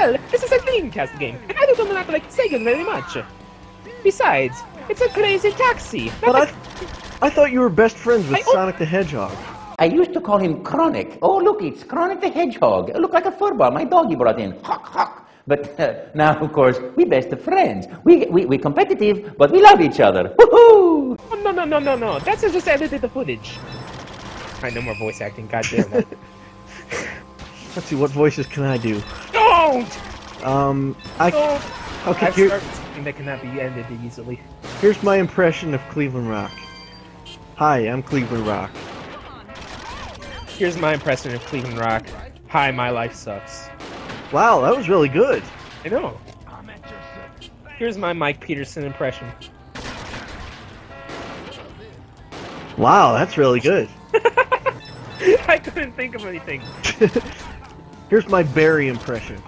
tell, this is a Dreamcast game, and I don't not like Sega very much. Besides, it's a crazy taxi. But I, I thought you were best friends with I-. Sonic the Hedgehog. I used to call him Chronic. Oh, look, it's Chronic the Hedgehog. Look like a furball my doggy brought in. Hawk, hawk. But uh, now, of course, we best of friends. We, we, we're competitive, but we love each other. Woohoo! Oh, no, no, no, no, no. That's just edited the footage. I no more voice acting, goddamn it. Let's see, what voices can I do? Don't! Um, I, Don't! okay, I've here, started that cannot be ended easily. here's my impression of Cleveland Rock. Hi, I'm Cleveland Rock. Here's my impression of Cleveland Rock. Hi, my life sucks. Wow, that was really good. I know. Here's my Mike Peterson impression. Wow, that's really good. I couldn't think of anything. Here's my Barry impression.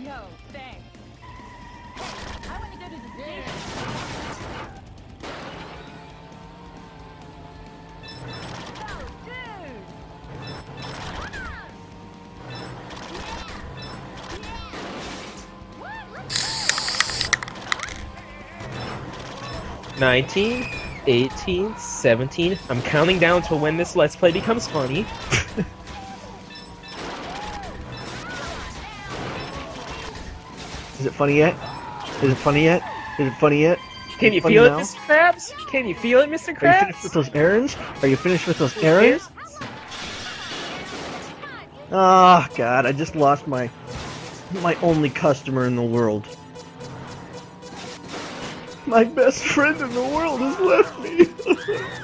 Yo, thanks. I want to go to the gym. Go, dude! Nineteen, eighteen, seventeen. I'm counting down to when this Let's Play becomes funny. Is it funny yet? Is it funny yet? Is it funny yet? Can you feel it, now? Mr. Krabs? Can you feel it, Mr. Are you finished with those errands? Are you finished with those errands? Oh god, I just lost my my only customer in the world. My best friend in the world has left me.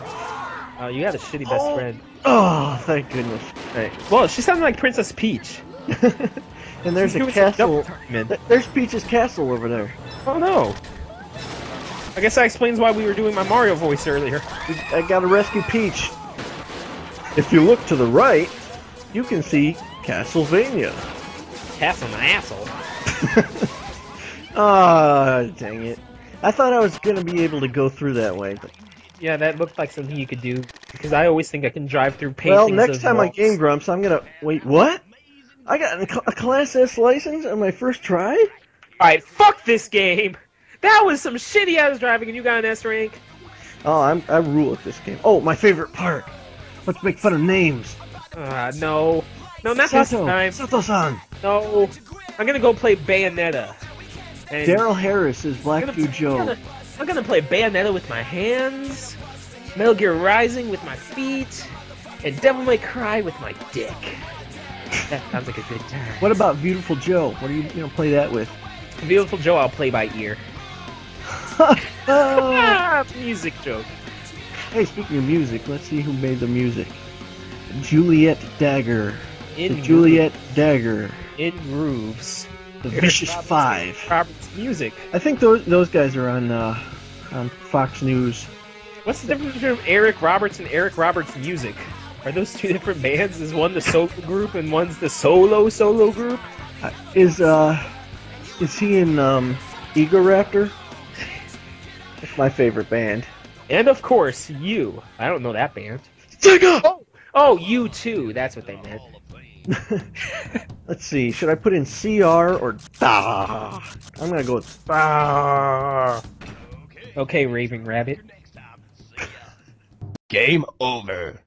Oh, you had a shitty best Oh. friend. oh, thank goodness. Right. Well, she sounded like Princess Peach. and there's She a castle. time in. Th- There's Peach's castle over there. Oh no. I guess that explains why we were doing my Mario voice earlier. I gotta rescue Peach. If you look to the right, you can see Castlevania. Castle my asshole. Ah, dang it. I thought I was gonna be able to go through that way, but Yeah, that looked like something you could do because I always think I can drive through paintings. Well, next of time I. Game Grumps, I'm gonna wait. What? I got a a Class S license on my first try. All right, fuck this game. That was some shitty ass driving, and you got an S rank. Oh, I'm I rule at this game. Oh, my favorite part. Let's make fun of names. Uh, no, no, not this Sato, time. Sato-san. No, I'm gonna go play Bayonetta. Daryl Harris is Black Dude I'm Joe. gonna, I'm gonna play Bayonetta with my hands, Metal Gear Rising with my feet, and Devil May Cry with my dick. That sounds like a good time. What about Beautiful Joe? What do you you know play that with? Beautiful Joe, I'll play by ear. Oh. Music joke. Hey, speaking of music, let's see who made the music. Juliet Dagger. In The Juliet Dagger. in grooves. The Vicious Roberts- Five. Robert's music. I think those those guys are on uh, on Fox News. What's the difference between Eric Roberts and Eric Roberts music? Are those two different bands? Is one the solo group and one's the solo solo group? Uh, Is uh is he in um Egoraptor? That's my favorite band. And of course, you. I don't know that band. Sega! Oh, oh, you too. That's what they meant. Let's see, should I put in CR or Da? I'm gonna go with Da. Okay, Raving Rabbit. Game over.